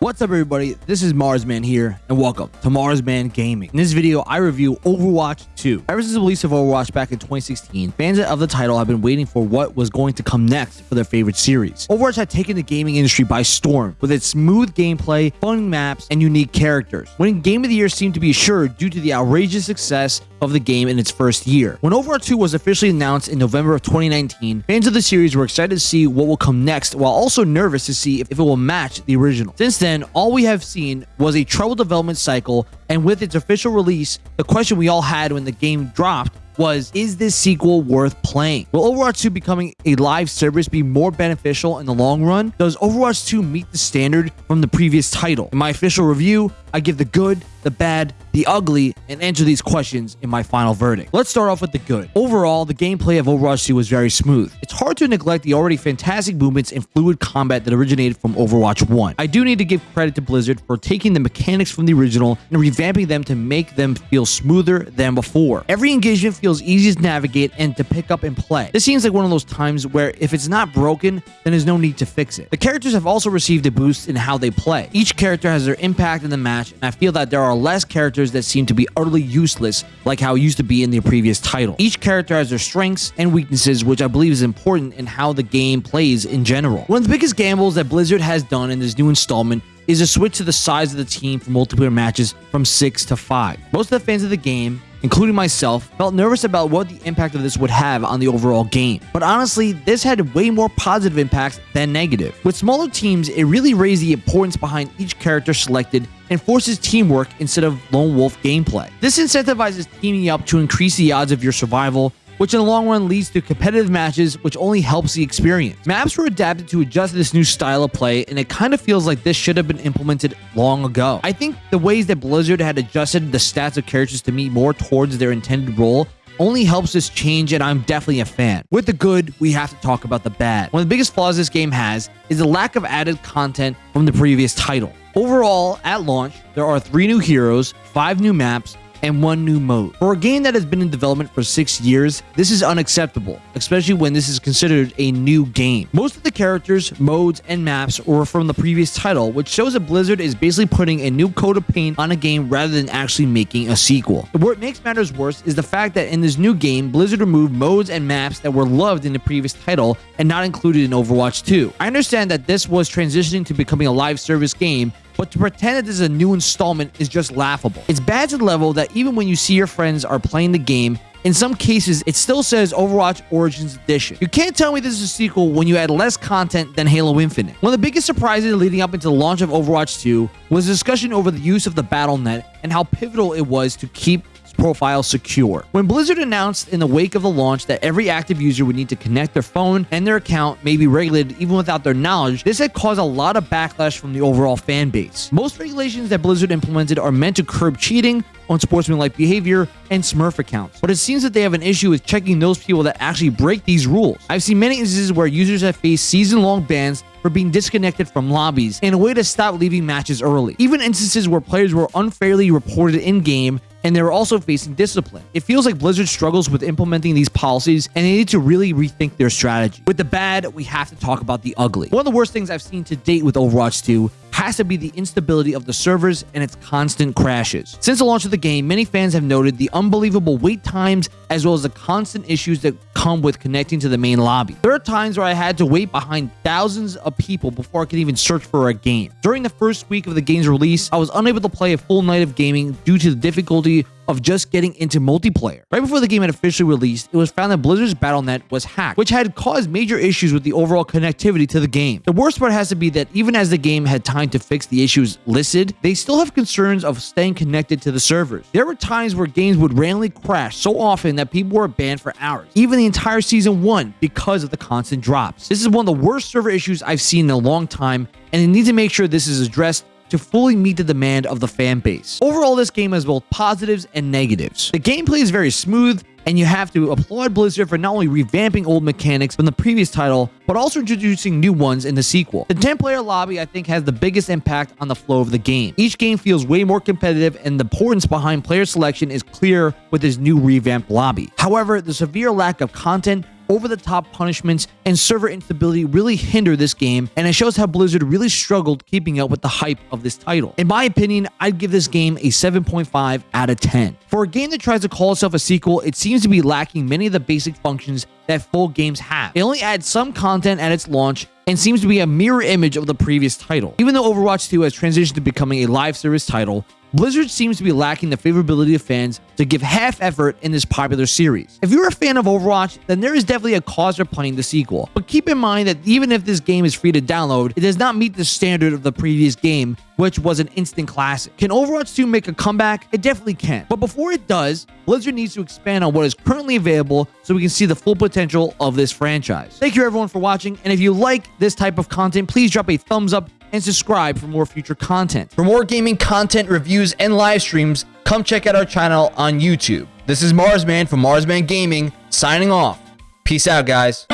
What's up everybody, this is Marsman here, and welcome to Marsman Gaming. In this video, I review Overwatch 2. Ever since the release of Overwatch back in 2016, fans of the title have been waiting for what was going to come next for their favorite series. Overwatch had taken the gaming industry by storm with its smooth gameplay, fun maps, and unique characters. Winning Game of the Year seemed to be assured due to the outrageous success of the game in its first year. When Overwatch 2 was officially announced in November of 2019, fans of the series were excited to see what will come next while also nervous to see if, it will match the original. Since then, all we have seen was a troubled development cycle, and with its official release, the question we all had when the game dropped was is this sequel worth playing? Will Overwatch 2 becoming a live service be more beneficial in the long run? Does Overwatch 2 meet the standard from the previous title? In my official review, I give the good, the bad, the ugly, and answer these questions in my final verdict. Let's start off with the good. Overall, the gameplay of Overwatch 2 was very smooth. It's hard to neglect the already fantastic movements and fluid combat that originated from Overwatch 1. I do need to give credit to Blizzard for taking the mechanics from the original and revamping them to make them feel smoother than before. Every engagement feels easy to navigate and to pick up and play. This seems like one of those times where if it's not broken, then there's no need to fix it. The characters have also received a boost in how they play. Each character has their impact in the match, and I feel that there are less characters that seem to be utterly useless, like how it used to be in the previous title. Each character has their strengths and weaknesses, which I believe is important in how the game plays in general. One of the biggest gambles that Blizzard has done in this new installment is a switch to the size of the team for multiplayer matches from 6 to 5. Most of the fans of the game including myself, felt nervous about what the impact of this would have on the overall game. But honestly, this had way more positive impacts than negative. With smaller teams, it really raised the importance behind each character selected and forces teamwork instead of lone wolf gameplay. This incentivizes teaming up to increase the odds of your survival which in the long run leads to competitive matches, which only helps the experience. Maps were adapted to adjust this new style of play, and it kind of feels like this should have been implemented long ago. I think the ways that Blizzard had adjusted the stats of characters to meet more towards their intended role only helps this change, and I'm definitely a fan. With the good, we have to talk about the bad. One of the biggest flaws this game has is the lack of added content from the previous title. Overall, at launch, there are three new heroes, five new maps, and one new mode. For a game that has been in development for six years, this is unacceptable, especially when this is considered a new game. Most of the characters, modes, and maps were from the previous title, which shows that Blizzard is basically putting a new coat of paint on a game rather than actually making a sequel. What makes matters worse is the fact that in this new game, Blizzard removed modes and maps that were loved in the previous title and not included in Overwatch 2. I understand that this was transitioning to becoming a live service game, but to pretend that this is a new installment is just laughable. It's bad to the level that even when you see your friends are playing the game, in some cases, it still says Overwatch Origins Edition. You can't tell me this is a sequel when you add less content than Halo Infinite. One of the biggest surprises leading up into the launch of Overwatch 2 was a discussion over the use of the Battle.net and how pivotal it was to keep profile secure. When Blizzard announced in the wake of the launch that every active user would need to connect their phone and their account may be regulated even without their knowledge, this had caused a lot of backlash from the overall fan base. Most regulations that Blizzard implemented are meant to curb cheating, unsportsmanlike behavior, and Smurf accounts. But it seems that they have an issue with checking those people that actually break these rules. I've seen many instances where users have faced season-long bans for being disconnected from lobbies and a way to stop leaving matches early. Even instances where players were unfairly reported in-game and they were also facing discipline. It feels like Blizzard struggles with implementing these policies and they need to really rethink their strategy. With the bad, we have to talk about the ugly. One of the worst things I've seen to date with Overwatch 2 has to be the instability of the servers and its constant crashes. Since the launch of the game, many fans have noted the unbelievable wait times as well as the constant issues that come with connecting to the main lobby. There are times where I had to wait behind thousands of people before I could even search for a game. During the first week of the game's release, I was unable to play a full night of gaming due to the difficulty of just getting into multiplayer. Right before the game had officially released, it was found that Blizzard's Battle.net was hacked, which had caused major issues with the overall connectivity to the game. The worst part has to be that even as the game had time to fix the issues listed, they still have concerns of staying connected to the servers. There were times where games would randomly crash so often that people were banned for hours, even the entire season one, because of the constant drops. This is one of the worst server issues I've seen in a long time, and they need to make sure this is addressed to fully meet the demand of the fan base. Overall, this game has both positives and negatives. The gameplay is very smooth, and you have to applaud Blizzard for not only revamping old mechanics from the previous title, but also introducing new ones in the sequel. The 10-player lobby, I think, has the biggest impact on the flow of the game. Each game feels way more competitive, and the importance behind player selection is clear with this new revamped lobby. However, the severe lack of content over the top punishments and server instability really hinder this game, and it shows how Blizzard really struggled keeping up with the hype of this title. In my opinion, I'd give this game a 7.5 out of 10. For a game that tries to call itself a sequel, it seems to be lacking many of the basic functions that full games have. It only adds some content at its launch and seems to be a mirror image of the previous title. Even though Overwatch 2 has transitioned to becoming a live service title, Blizzard seems to be lacking the favorability of fans to give half effort in this popular series. If you're a fan of Overwatch, then there is definitely a cause for playing the sequel. But keep in mind that even if this game is free to download, it does not meet the standard of the previous game, which was an instant classic. Can Overwatch 2 make a comeback? It definitely can. But before it does, Blizzard needs to expand on what is currently available so we can see the full potential of this franchise. Thank you everyone for watching, and if you like this type of content, please drop a thumbs up and subscribe for more future content. For more gaming content, reviews, and live streams, come check out our channel on YouTube. This is Marsman from Marsman Gaming, signing off. Peace out, guys.